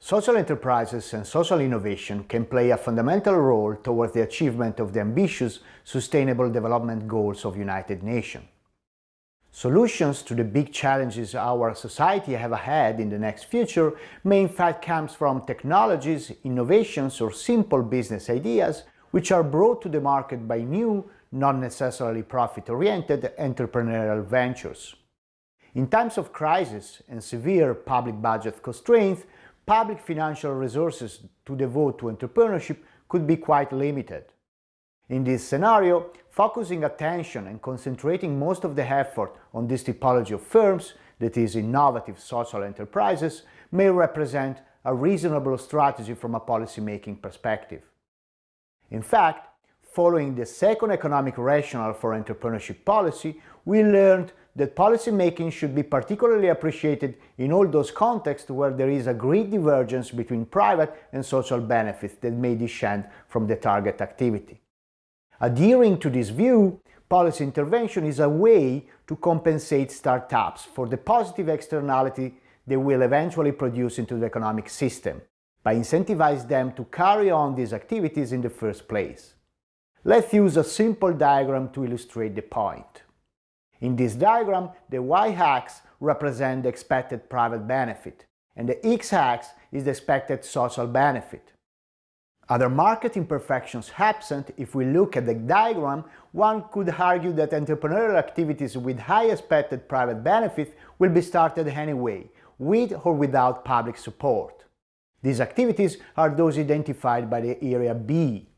Social enterprises and social innovation can play a fundamental role towards the achievement of the ambitious Sustainable Development Goals of United Nations. Solutions to the big challenges our society have ahead in the next future may in fact come from technologies, innovations or simple business ideas which are brought to the market by new, not necessarily profit-oriented entrepreneurial ventures. In times of crisis and severe public budget constraints, public financial resources to devote to entrepreneurship could be quite limited. In this scenario, focusing attention and concentrating most of the effort on this typology of firms, that is innovative social enterprises, may represent a reasonable strategy from a policy-making perspective. In fact, following the second economic rationale for entrepreneurship policy, we learned that policymaking should be particularly appreciated in all those contexts where there is a great divergence between private and social benefits that may descend from the target activity. Adhering to this view, policy intervention is a way to compensate startups for the positive externality they will eventually produce into the economic system, by incentivizing them to carry on these activities in the first place. Let's use a simple diagram to illustrate the point. In this diagram, the y-axis represents the expected private benefit, and the x-axis is the expected social benefit. Other market imperfections absent, if we look at the diagram, one could argue that entrepreneurial activities with high expected private benefit will be started anyway, with or without public support. These activities are those identified by the area B.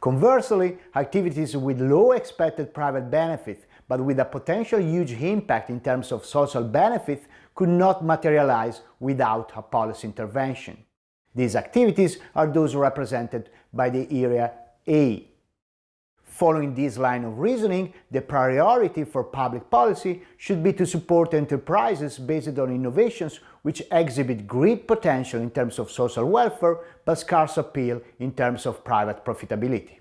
Conversely, activities with low expected private benefit but with a potential huge impact in terms of social benefit could not materialize without a policy intervention. These activities are those represented by the area A. Following this line of reasoning, the priority for public policy should be to support enterprises based on innovations which exhibit great potential in terms of social welfare but scarce appeal in terms of private profitability.